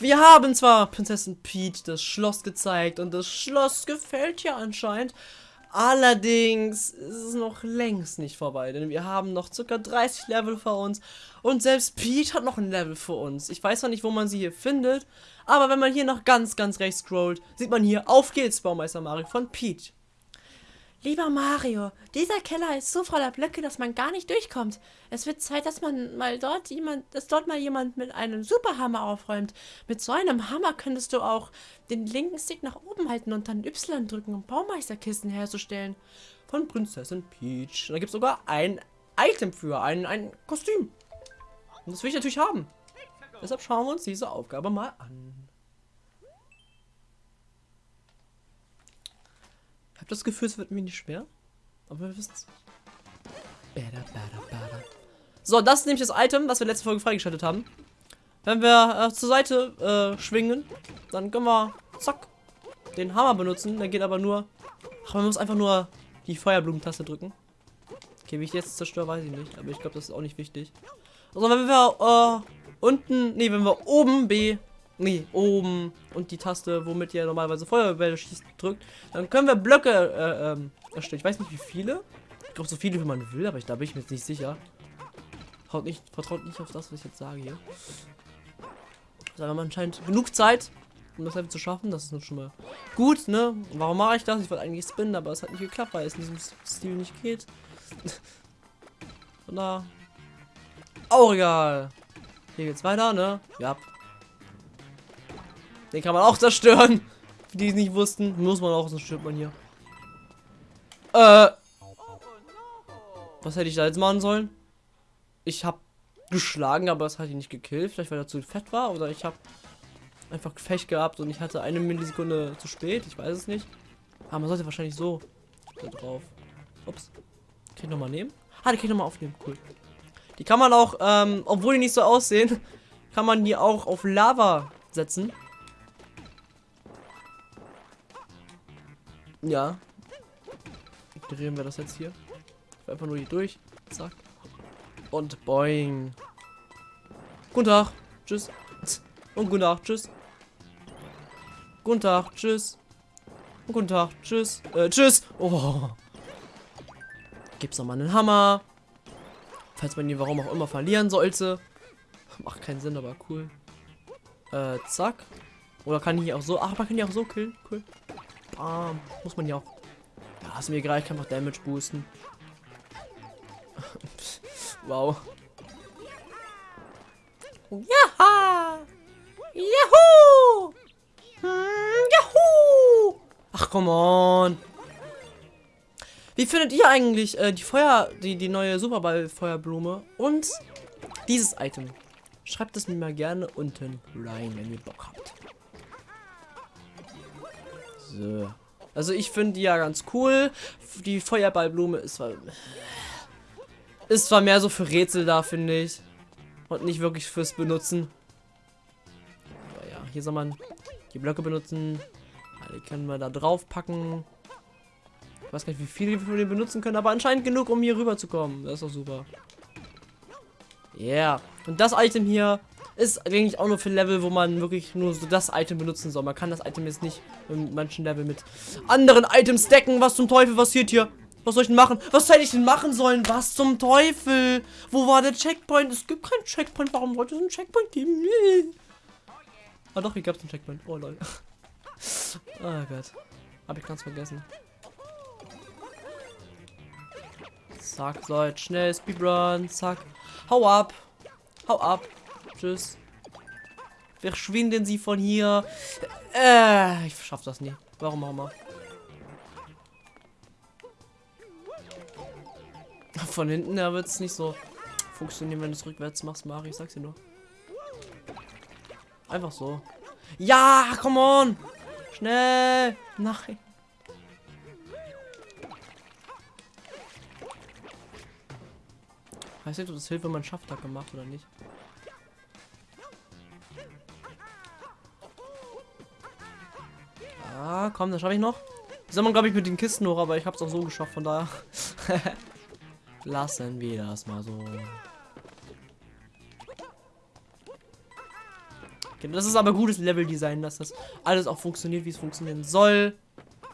Wir haben zwar Prinzessin Peach das Schloss gezeigt und das Schloss gefällt ja anscheinend. Allerdings ist es noch längst nicht vorbei, denn wir haben noch circa 30 Level vor uns und selbst Peach hat noch ein Level vor uns. Ich weiß zwar nicht, wo man sie hier findet, aber wenn man hier noch ganz, ganz rechts scrollt, sieht man hier Auf geht's, Baumeister Mario von Peach. Lieber Mario, dieser Keller ist so voller Blöcke, dass man gar nicht durchkommt. Es wird Zeit, dass man mal dort jemand, dass dort mal jemand mit einem Superhammer aufräumt. Mit so einem Hammer könntest du auch den linken Stick nach oben halten und dann Y drücken, um Baumeisterkisten herzustellen. Von Prinzessin Peach. Da gibt es sogar ein Item für, ein, ein Kostüm. Und das will ich natürlich haben. Deshalb schauen wir uns diese Aufgabe mal an. Habe das Gefühl, es wird mir nicht schwer. Aber wir wissen es. So, das ist nämlich das Item, was wir letzte Folge freigeschaltet haben. Wenn wir äh, zur Seite äh, schwingen, dann können wir, zack, den Hammer benutzen. Der geht aber nur, ach, man muss einfach nur die Feuerblumen-Taste drücken. Okay, wie ich jetzt zerstöre, weiß ich nicht. Aber ich glaube, das ist auch nicht wichtig. Also, wenn wir äh, unten, nee, wenn wir oben B nee, oben und die Taste, womit ihr normalerweise Feuerbälle schießt, drückt, dann können wir Blöcke äh, ähm, erstellen. Ich weiß nicht, wie viele. Ich glaube, so viele, wie man will, aber ich, da bin ich mir jetzt nicht sicher. Vertraut nicht, vertraut nicht auf das, was ich jetzt sage hier. Also, haben wir anscheinend genug Zeit, um das Level zu schaffen. Das ist nun schon mal gut, ne? Warum mache ich das? Ich wollte eigentlich spinnen, aber es hat nicht geklappt, weil es in diesem Stil nicht geht. Von da. Auch egal. Hier geht's weiter, ne? Ja, den kann man auch zerstören. Für die es nicht wussten. Muss man auch, sonst stirbt man hier. Äh. Was hätte ich da jetzt machen sollen? Ich habe geschlagen, aber es hat ihn nicht gekillt. Vielleicht weil er zu fett war. Oder ich habe einfach Gefecht gehabt und ich hatte eine Millisekunde zu spät. Ich weiß es nicht. Aber man sollte wahrscheinlich so da drauf. Ups. Kann ich nochmal nehmen? Ah, die kann ich nochmal aufnehmen. Cool. Die kann man auch, ähm, obwohl die nicht so aussehen, kann man die auch auf Lava setzen. Ja. Ignorieren wir das jetzt hier. Einfach nur hier durch. Zack. Und boing. Guten Tag. Tschüss. Und guten Tag. Tschüss. Guten Tag. Tschüss. Und guten Tag. Tschüss. Äh, tschüss. Oh. Gibt's nochmal einen Hammer. Falls man ihn warum auch immer verlieren sollte. Macht keinen Sinn, aber cool. Äh, zack. Oder kann ich auch so. Ach, man kann die auch so killen. Cool. Bam. Muss man ja auch. Ja, ist mir egal, ich kann noch Damage boosten. wow. Jaha! Juhu! Hm, Juhu! Ach, come on. Wie findet ihr eigentlich äh, die Feuer, die, die neue Superball-Feuerblume und dieses Item? Schreibt es mir mal gerne unten rein, wenn ihr Bock habt. So. Also ich finde die ja ganz cool. Die Feuerballblume ist zwar, ist zwar mehr so für Rätsel da, finde ich. Und nicht wirklich fürs Benutzen. Aber ja, hier soll man die Blöcke benutzen. Die können wir da drauf packen. Ich weiß gar nicht, wie viele wir den benutzen können, aber anscheinend genug, um hier rüber zu kommen. Das ist doch super. Yeah. Und das Item hier ist eigentlich auch nur für Level, wo man wirklich nur so das Item benutzen soll. Man kann das Item jetzt nicht in manchen Level mit anderen Items decken. Was zum Teufel passiert hier? Was soll ich denn machen? Was hätte ich denn machen sollen? Was zum Teufel? Wo war der Checkpoint? Es gibt keinen Checkpoint. Warum sollte es einen Checkpoint geben? Nee. Ah doch, hier gab es einen Checkpoint. Oh Leute. oh Gott. Hab ich ganz vergessen. Zack, jetzt schnell Speedrun. Zack. Hau ab. Hau ab. Tschüss. Verschwinden Sie von hier. Äh, ich schaff das nie. Warum auch immer. Von hinten her wird es nicht so funktionieren, wenn du es rückwärts machst, Mari. Ich sag's dir nur. Einfach so. Ja, come on! Schnell! Nein. Weiß nicht, ob das hilft, wenn man Schafftag gemacht oder nicht. Komm, das schaffe ich noch. Soll man, glaube ich, mit den Kisten hoch, aber ich habe es auch so geschafft, von daher. Lassen wir das mal so. Genau, Das ist aber gutes Leveldesign, dass das alles auch funktioniert, wie es funktionieren soll.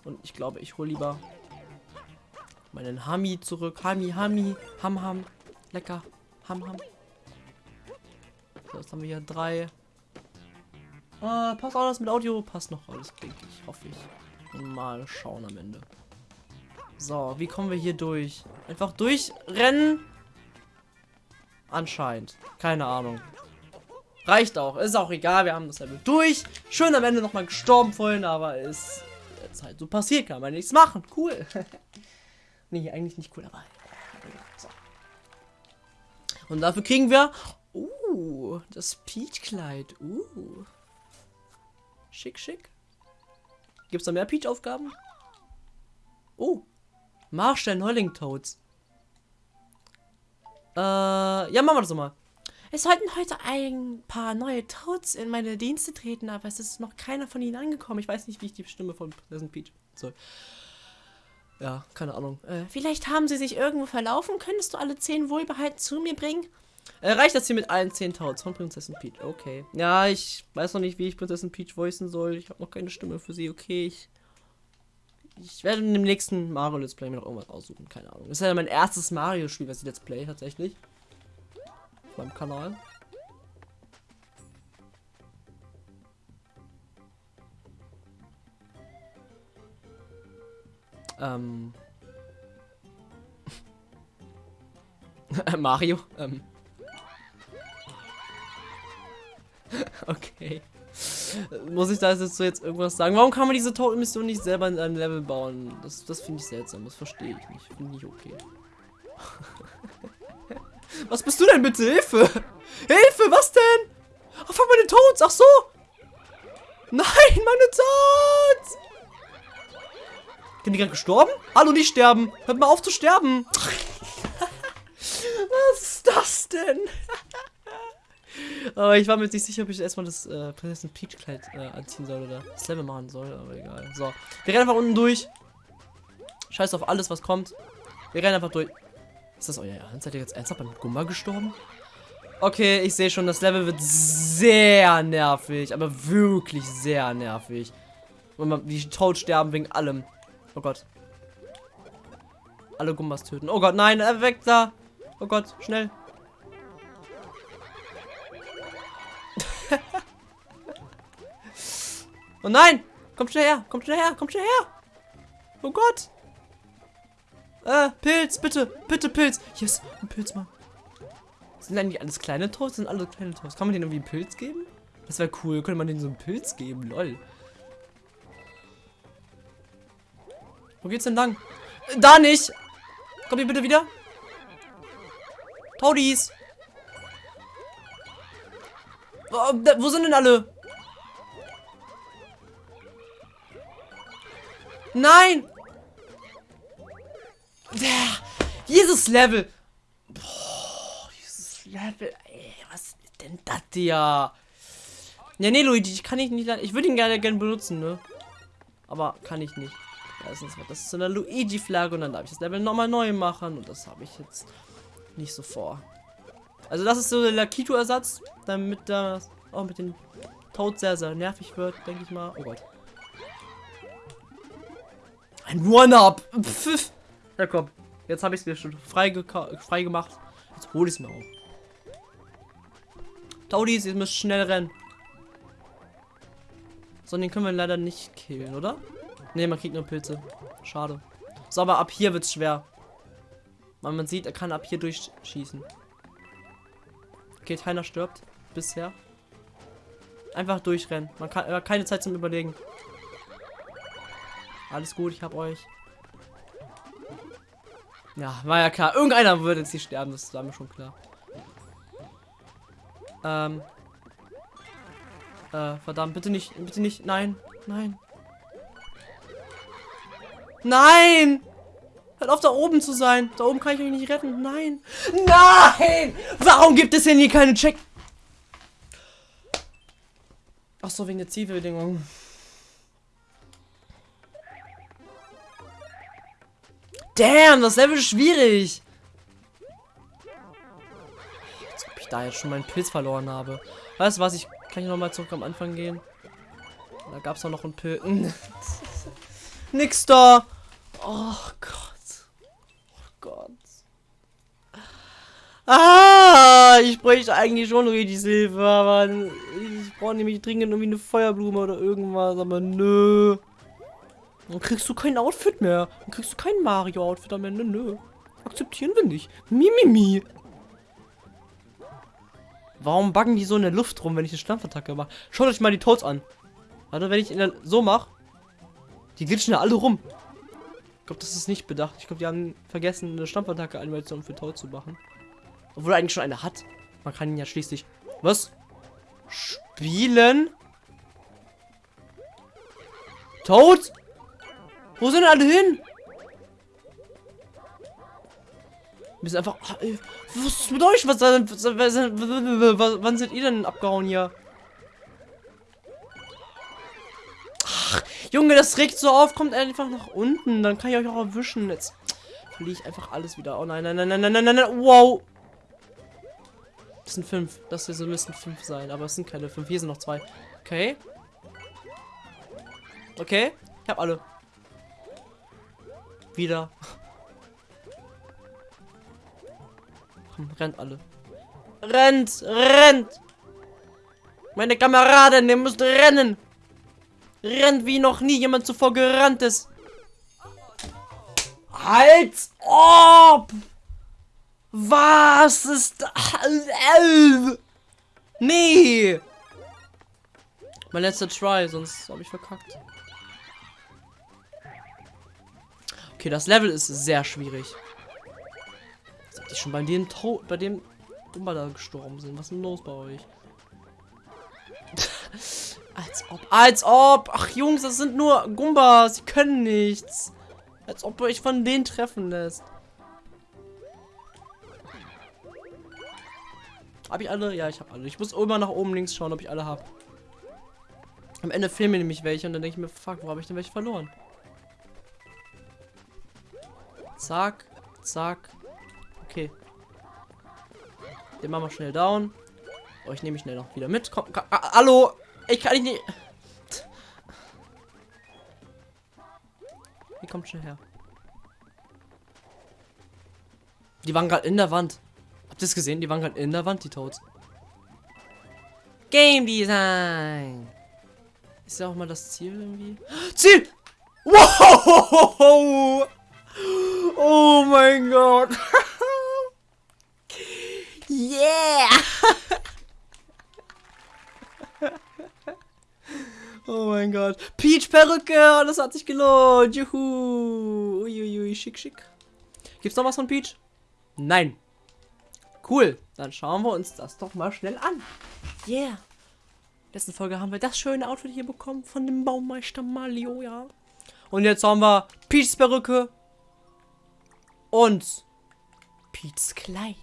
Und ich glaube, ich hole lieber meinen Hami zurück. Hami, Hami, Ham, Ham. Lecker. Ham, Ham. So, jetzt haben wir hier drei. Ah, passt alles mit Audio? Passt noch alles, denke ich. Hoffe ich. Mal schauen am Ende. So, wie kommen wir hier durch? Einfach durchrennen? Anscheinend. Keine Ahnung. Reicht auch. Ist auch egal. Wir haben das Level durch. Schön am Ende nochmal gestorben vorhin, aber ist jetzt halt so passiert. Kann man nichts machen. Cool. nee, eigentlich nicht cool, aber. So. Und dafür kriegen wir. Uh, das Peach-Kleid. Uh. Schick, schick. Gibt es da mehr Peach-Aufgaben? Oh. Marstellen Holling Toads. Äh, ja, machen wir das mal. Es sollten heute ein paar neue Toads in meine Dienste treten, aber es ist noch keiner von ihnen angekommen. Ich weiß nicht, wie ich die Stimme von Prinzessin Peach soll. Ja, keine Ahnung. Äh, vielleicht haben sie sich irgendwo verlaufen. Könntest du alle zehn wohlbehalten zu mir bringen? Äh, reicht das hier mit allen 10 Toads von Prinzessin Peach? Okay. Ja, ich weiß noch nicht, wie ich Prinzessin Peach voicen soll. Ich habe noch keine Stimme für sie. Okay, ich ich werde in dem nächsten Mario Let's Play mir noch irgendwas aussuchen. Keine Ahnung. Das ist ja mein erstes Mario-Spiel, was ich Let's Play tatsächlich. Auf meinem Kanal. Ähm. Mario. Ähm. okay. Muss ich da jetzt so jetzt irgendwas sagen? Warum kann man diese Toten-Mission nicht selber in einem Level bauen? Das, das finde ich seltsam. Das verstehe ich nicht. Finde ich okay. was bist du denn bitte? Hilfe! Hilfe, was denn? Ach, fuck, meine Toads. Ach so. Nein, meine Toads. Sind die gerade gestorben? Hallo, nicht sterben. Hört mal auf zu sterben. was ist das denn? Aber ich war mir nicht sicher, ob ich erstmal das äh, Prinzessin Peach Kleid äh, anziehen soll oder das Level machen soll, aber egal. So, wir rennen einfach unten durch. Scheiß auf alles, was kommt. Wir rennen einfach durch. Ist das euer Ernst? Seid ihr jetzt ernsthaft beim Gumba gestorben? Okay, ich sehe schon, das Level wird sehr nervig, aber wirklich sehr nervig. Und die tot sterben wegen allem. Oh Gott. Alle Gumbas töten. Oh Gott, nein, er weg da. Oh Gott, schnell. Oh nein! Kommt schnell her! Kommt schnell her! Kommt schnell her! Oh Gott! Äh, Pilz, bitte! Bitte, Pilz! Yes, ein Pilz, Mann. Sind eigentlich alles kleine Toasts? Sind alle kleine Toasts? Kann man denen irgendwie einen Pilz geben? Das wäre cool. Könnte man denen so einen Pilz geben? Lol. Wo geht's denn lang? Äh, da nicht! Kommt ihr bitte wieder? Toadies! Oh, wo sind denn alle? Nein! Der, dieses Level. Boah, dieses Level. Ey, was ist denn das hier? Ja, nee, Luigi, ich kann ich nicht. Ich würde ihn gerne gerne benutzen, ne? Aber kann ich nicht. Das zu einer Luigi-Flagge und dann darf ich das Level nochmal neu machen. Und das habe ich jetzt nicht so vor. Also das ist so der Lakito-Ersatz, damit das auch mit den Toad sehr, sehr nervig wird, denke ich mal. Oh Gott. Ein One-Up. Ja, komm. Jetzt habe ich es mir schon frei, gemacht. Jetzt hole ich es mir auch. Taudis, ihr müsst schnell rennen. So, den können wir leider nicht killen, oder? Ne, man kriegt nur Pilze. Schade. So, aber ab hier wird es schwer. Weil man sieht, er kann ab hier durchschießen. Okay, keiner stirbt. Bisher. Einfach durchrennen. Man kann äh, keine Zeit zum Überlegen. Alles gut, ich hab euch. Ja, war ja klar. Irgendeiner würde jetzt nicht sterben, das war mir schon klar. Ähm. Äh, verdammt, bitte nicht, bitte nicht, nein, nein. Nein! Hört auf, da oben zu sein. Da oben kann ich euch nicht retten. Nein. Nein! Warum gibt es denn hier keine Check... Ach so, wegen der Zielbedingungen. Damn, das Level ist schwierig. Als ob ich da jetzt schon meinen Pilz verloren habe. Weißt du was, ich kann ich nochmal zurück am Anfang gehen. Da gab es noch einen Pilken. Nix da. Oh Gott. Oh Gott. Ah, ich bräuchte eigentlich schon richtig Hilfe, aber ich brauche nämlich dringend irgendwie eine Feuerblume oder irgendwas, aber nö. Dann kriegst du kein Outfit mehr. Dann kriegst du kein Mario-Outfit am Ende, nö. Akzeptieren wir nicht. Mimimi. Mi, mi. Warum buggen die so in der Luft rum, wenn ich eine Stampfattacke mache? Schaut euch mal die Toads an. Warte, wenn ich in der so mache, die glitschen da alle rum. Ich glaube, das ist nicht bedacht. Ich glaube, die haben vergessen, eine Stampfattacke-Animation für Toad zu machen. Obwohl er eigentlich schon eine hat. Man kann ihn ja schließlich... Was? Spielen? Toad? Wo sind alle hin? Wir sind einfach... Was ist mit euch? Was, was, was, wann sind ihr denn abgehauen hier? Ach, Junge, das regt so auf. Kommt einfach nach unten. Dann kann ich euch auch erwischen. Jetzt verliere ich einfach alles wieder. Oh nein, nein, nein, nein, nein, nein, nein, nein. Wow. Das sind fünf. Das hier so müssen fünf sein. Aber es sind keine fünf. Hier sind noch zwei. Okay. Okay. Ich habe alle. Wieder. Komm, rennt alle. Rennt! Rennt! Meine Kameraden, ihr müsst rennen! Rennt wie noch nie jemand zuvor gerannt ist. Als ob! Was ist? Nee! Mein letzter Try, sonst habe ich verkackt. Okay, das Level ist sehr schwierig. Dass die schon bei dem to bei dem Dummer da gestorben sind. Was ist denn los bei euch? als ob, als ob. Ach Jungs, das sind nur Gumbas. Sie können nichts. Als ob ihr euch von denen treffen lässt. Habe ich alle? Ja, ich habe alle. Ich muss immer nach oben links schauen, ob ich alle habe. Am Ende fehlen mir nämlich welche und dann denke ich mir, fuck, wo habe ich denn welche verloren? Zack, zack. Okay. Den machen wir schnell down. Euch nehme ich schnell noch wieder mit. Komm, komm ah, hallo! Ich kann nicht. Wie kommt schnell her? Die waren gerade in der Wand. Habt ihr es gesehen? Die waren gerade in der Wand, die Toads. Game Design. Ist ja auch mal das Ziel irgendwie. Ziel! Wow! Oh mein Gott. yeah! oh mein Gott. Peach Perücke, das hat sich gelohnt. Juhu. Uiuiui, schick, schick. Gibt's noch was von Peach? Nein. Cool. Dann schauen wir uns das doch mal schnell an. Yeah. Letzten Folge haben wir das schöne Outfit hier bekommen von dem Baumeister Malio, ja. Und jetzt haben wir Peachs Perücke und Pete's Kleid.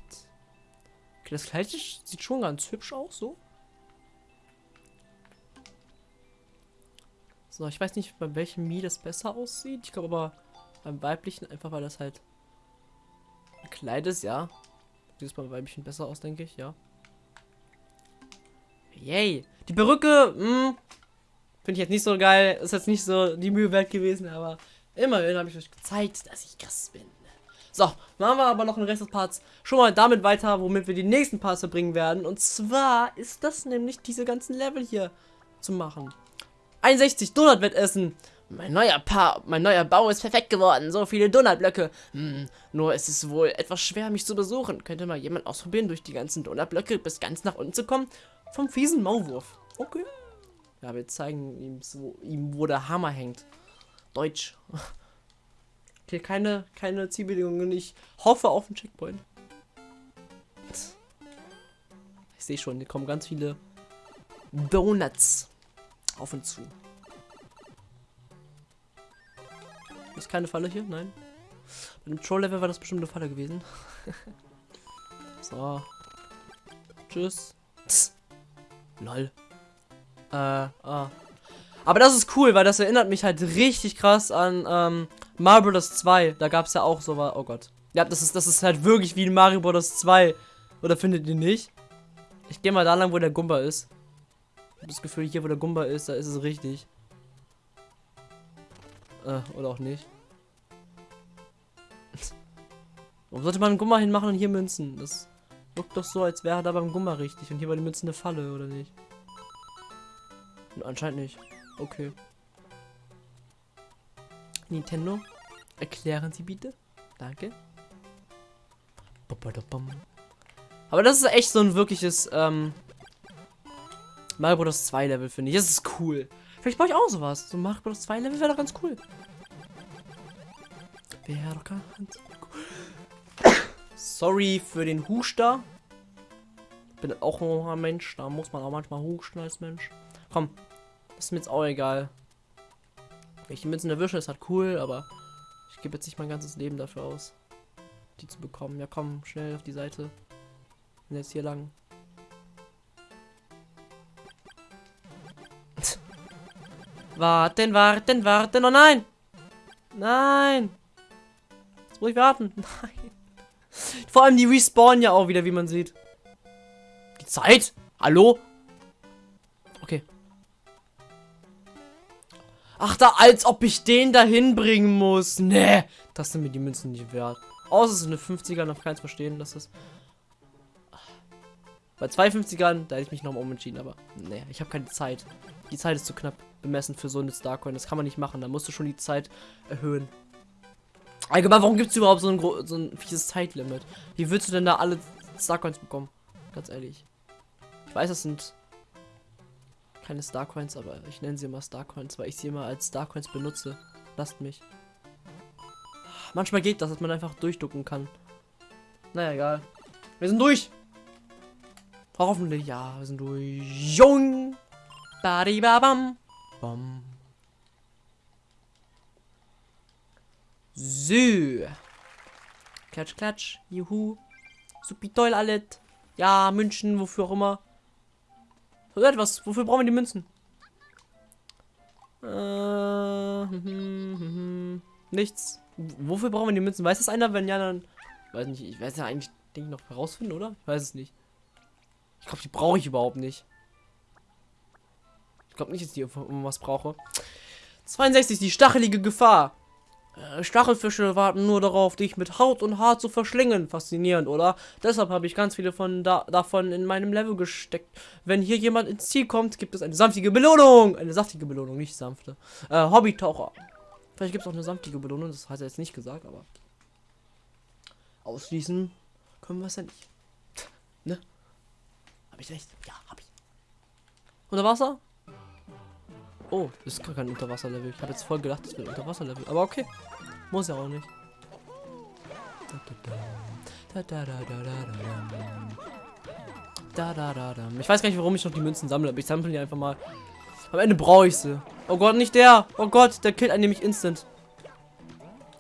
Okay, das Kleid sieht schon ganz hübsch aus, so. So, ich weiß nicht, bei welchem Mi das besser aussieht. Ich glaube aber beim weiblichen, einfach weil das halt ein Kleid ist, ja. Sieht es beim weiblichen besser aus, denke ich, ja. Yay. Die Perücke, hm, finde ich jetzt nicht so geil. Ist jetzt nicht so die Mühe wert gewesen, aber immerhin habe ich euch gezeigt, dass ich krass bin. So, machen wir aber noch den Rest des Parts schon mal damit weiter, womit wir die nächsten Parts verbringen werden. Und zwar ist das nämlich diese ganzen Level hier zu machen. 61 Donut-Wettessen. Mein neuer pa mein neuer Bau ist perfekt geworden. So viele Donutblöcke. Hm, nur ist es wohl etwas schwer, mich zu besuchen. Könnte mal jemand ausprobieren, durch die ganzen Donutblöcke bis ganz nach unten zu kommen? Vom fiesen Maulwurf. Okay. Ja, wir zeigen ihm, so, ihm wo der Hammer hängt. Deutsch. Okay, keine, keine Zielbedingungen. Ich hoffe auf einen Checkpoint. Ich sehe schon, hier kommen ganz viele Donuts auf und zu. Ist keine Falle hier? Nein. Bei dem Troll-Level war das bestimmt eine Falle gewesen. so. Tschüss. Tss. Lol. Äh, ah. Aber das ist cool, weil das erinnert mich halt richtig krass an ähm, Bros. 2. Da gab es ja auch so was. Oh Gott. Ja, das ist, das ist halt wirklich wie in Mario Bros. 2. Oder findet ihr nicht? Ich gehe mal da lang, wo der Gumba ist. Ich hab das Gefühl, hier wo der Gumba ist, da ist es richtig. Äh, oder auch nicht. Warum sollte man einen Gumba hinmachen und hier Münzen? Das wirkt doch so, als wäre da beim Gumba richtig und hier war die Münzen eine Falle, oder nicht? Anscheinend nicht. Okay. Nintendo, erklären Sie bitte. Danke. Aber das ist echt so ein wirkliches ähm, Mario Bros. 2 Level, finde ich. Das ist cool. Vielleicht baue ich auch sowas. So ein Mario Bros. 2 Level wäre doch ganz cool. Wäre doch ganz cool. Sorry für den Huster. Ich bin auch ein Mensch. Da muss man auch manchmal husten als Mensch. Komm. Ist mir jetzt auch egal. Wenn ich die Münzen erwische, ist halt cool, aber ich gebe jetzt nicht mein ganzes Leben dafür aus, die zu bekommen. Ja, komm, schnell auf die Seite. Und jetzt hier lang. warten, warten, warten. Oh nein! Nein! Jetzt muss ich warten. Nein. Vor allem die respawnen ja auch wieder, wie man sieht. Die Zeit? Hallo? Ach, da, als ob ich den dahin bringen muss. Nee, das sind mir die Münzen nicht wert. Außer es ist eine 50er, noch keins verstehen, dass das... Bei 250ern, da hätte ich mich noch mal umentschieden, aber nee, ich habe keine Zeit. Die Zeit ist zu knapp bemessen für so eine Starcoin. Das kann man nicht machen, da musst du schon die Zeit erhöhen. Allgemein, warum gibt es überhaupt so ein, so ein fieses Zeitlimit? Wie willst du denn da alle Starcoins bekommen? Ganz ehrlich. Ich weiß, das sind keine Starcoins, aber ich nenne sie immer Starcoins, weil ich sie immer als Starcoins benutze. Lasst mich. Manchmal geht das, dass man einfach durchducken kann. Naja, egal. Wir sind durch. Hoffentlich, ja, wir sind durch. Jung. Badibabam. Bam. So. Klatsch, klatsch. Juhu. Supi toll alles. Ja, München, wofür auch immer. So etwas. Wofür brauchen wir die Münzen? Äh, hm, hm, hm, nichts. Wofür brauchen wir die Münzen? Weiß das einer? Wenn ja, dann. Weiß nicht. Ich weiß ja eigentlich, denke ich, noch herausfinden, oder? Ich weiß es nicht. Ich glaube, die brauche ich überhaupt nicht. Ich glaube nicht, dass ich um was brauche. 62, die stachelige Gefahr. Äh, Stachelfische warten nur darauf, dich mit Haut und Haar zu verschlingen. Faszinierend, oder? Deshalb habe ich ganz viele von da davon in meinem Level gesteckt. Wenn hier jemand ins Ziel kommt, gibt es eine sanftige Belohnung. Eine saftige Belohnung, nicht sanfte. Äh, Hobbytaucher. Vielleicht gibt es auch eine sanftige Belohnung, das hat er jetzt nicht gesagt, aber ausschließen können wir es ja nicht. ne? Habe ich recht? Ja, habe ich. Unter Wasser? Oh, das ist gar kein Unterwasserlevel. Ich habe jetzt voll gedacht, das ein Unterwasserlevel. Aber okay. Muss ja auch nicht. Ich weiß gar nicht, warum ich noch die Münzen sammle, aber ich sammle die einfach mal. Am Ende brauche ich sie. Oh Gott, nicht der. Oh Gott, der killt einen nämlich instant.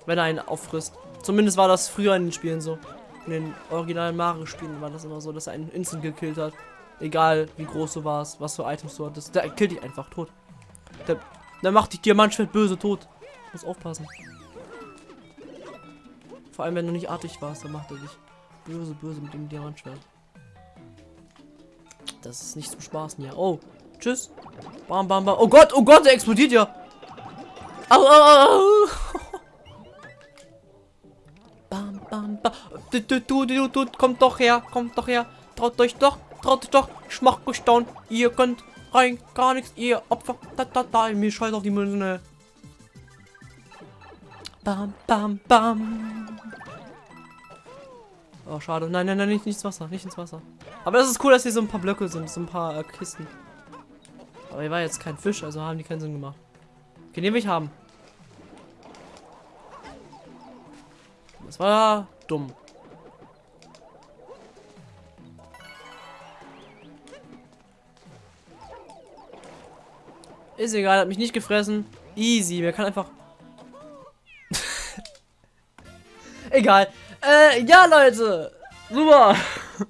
Wenn er einen auffrisst. Zumindest war das früher in den Spielen so. In den originalen Mario-Spielen war das immer so, dass er einen instant gekillt hat. Egal, wie groß du warst, was für Items du hattest. Der killt dich einfach tot. Der, der macht dich Diamantschwert böse tot. Muss aufpassen. Vor allem, wenn du nicht artig warst, dann macht er dich böse, böse mit dem Diamantschwert. Das ist nicht zum Spaßen hier. Oh, tschüss. Bam, bam, bam. Oh Gott, oh Gott, der explodiert ja. Au, au, au. Bam, bam, bam. Du, du, du, du, du, kommt doch her, kommt doch her. Traut euch doch, traut euch doch. Ich mach euch. Ihr könnt rein, gar nichts, ihr Opfer. Da, da, da, mir scheiß auf die Münze. Bam, bam, bam. Oh, schade. Nein, nein, nein, nicht, nicht ins Wasser, nicht ins Wasser. Aber es ist cool, dass hier so ein paar Blöcke sind, so ein paar äh, Kisten. Aber hier war jetzt kein Fisch, also haben die keinen Sinn gemacht. Okay, den ich haben. Das war dumm. Ist egal, hat mich nicht gefressen. Easy, wir kann einfach... egal. Äh, ja, Leute. Super.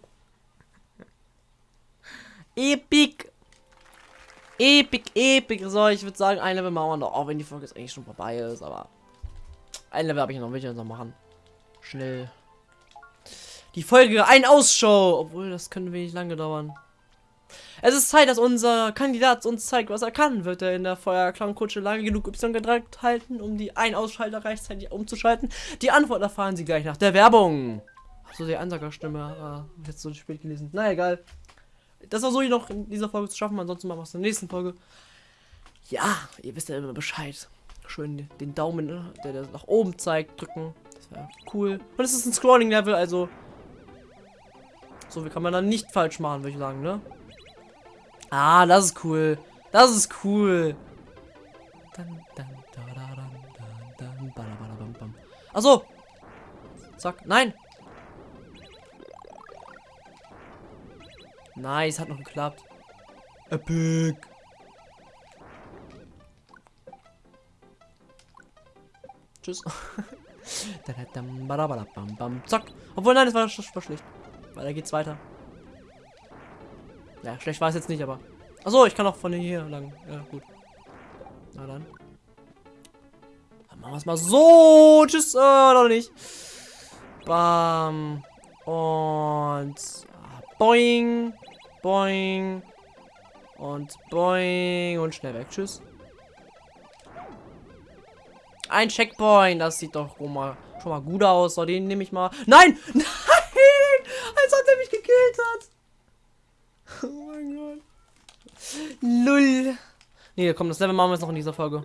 Epic. Epic, epic. So, ich würde sagen, ein Level machen wir noch. Auch wenn die Folge jetzt eigentlich schon vorbei ist, aber... Ein Level habe ich noch, will ich noch machen. Schnell. Die Folge, ein Ausschau. Obwohl, das könnte wenig lange dauern. Es ist Zeit, dass unser Kandidat uns zeigt, was er kann. Wird er in der Feuerklangkutsche lange genug Y gedrückt halten, um die Ein-Ausschalter rechtzeitig umzuschalten? Die Antwort erfahren Sie gleich nach der Werbung. Achso, die Ansagerstimme. Ah, jetzt so spät gelesen. Na egal. Das war so noch in dieser Folge zu schaffen. Ansonsten machen wir es in der nächsten Folge. Ja, ihr wisst ja immer Bescheid. Schön den Daumen, ne, der, der nach oben zeigt, drücken. Das wäre cool. Und es ist ein Scrolling-Level, also. So, wie kann man dann nicht falsch machen, würde ich sagen, ne? Ah, das ist cool. Das ist cool. Achso. Zack. Nein. Nice, hat noch geklappt. Epic. Tschüss. Zack. Obwohl, nein, das war, das war schlecht. Weil da geht's weiter. Ja, schlecht war es jetzt nicht, aber. Achso, ich kann auch von hier lang. Ja, gut. Na dann. Dann machen wir es mal so. Tschüss. Äh, noch nicht. Bam. Und. Boing. Boing. Und boing. Und schnell weg. Tschüss. Ein Checkpoint. Das sieht doch schon mal, schon mal gut aus. So, den nehme ich mal. Nein! Nein! Als ob er mich gekillt hat. Oh mein Gott. Lull. Nee, komm, das Level machen wir jetzt noch in dieser Folge.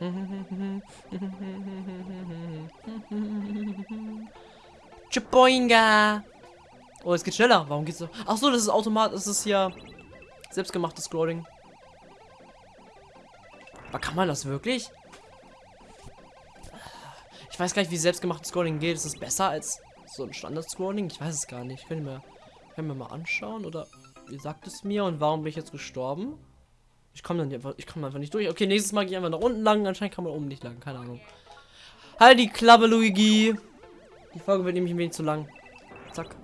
Chipoinga. Oh, es geht schneller. Warum geht's so? Ach so, das ist automatisch. Das ist ja selbstgemachtes Scrolling. Aber kann man das wirklich? Ich weiß gar nicht, wie selbstgemachtes Scrolling geht. Ist es besser als so ein Standard-Scrolling? Ich weiß es gar nicht. Können wir, können wir mal anschauen? Oder wie sagt es mir? Und warum bin ich jetzt gestorben? Ich komme dann einfach, ich komme einfach nicht durch. Okay, nächstes Mal gehe ich einfach nach unten lang. Anscheinend kann man oben nicht lang. Keine Ahnung. Halt die Klappe, Luigi. Die Folge wird nämlich ein wenig zu lang. Zack.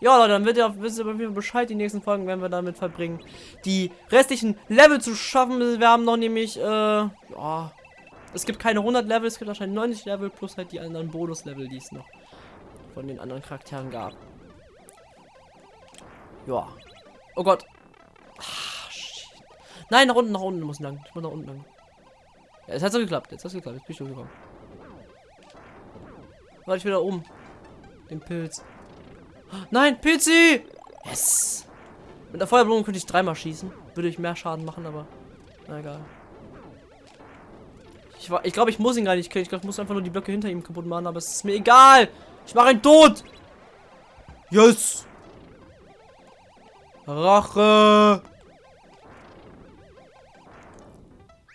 Ja, Leute, dann wird ihr, wisst ihr Bescheid. Die nächsten Folgen werden wir damit verbringen, die restlichen Level zu schaffen. Wir haben noch nämlich, äh, ja, es gibt keine 100 Level, es gibt wahrscheinlich 90 Level plus halt die anderen Bonus-Level, die es noch von den anderen Charakteren gab. Ja. Oh Gott. Shit. Nein, nach unten, nach unten muss lang. Ich muss nach unten lang. Ja, jetzt hat es geklappt. Jetzt hat es geklappt. Jetzt bin ich durchgekommen. Warte, ich wieder oben. Den Pilz. Nein, Pilzi! Yes! Mit der Feuerblume könnte ich dreimal schießen. Würde ich mehr Schaden machen, aber. Na egal. Ich, ich glaube, ich muss ihn gar nicht killen. Ich glaube, ich muss einfach nur die Blöcke hinter ihm kaputt machen, aber es ist mir egal. Ich mache ihn tot. Yes! Rache!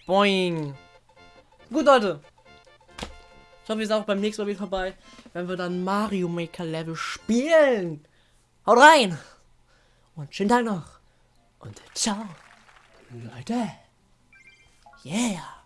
Boing! Gut, Leute. Ich hoffe, ihr seid auch beim nächsten Mal wieder vorbei, wenn wir dann Mario Maker Level spielen. Haut rein! Und schönen Tag noch. Und ciao, Leute. Yeah.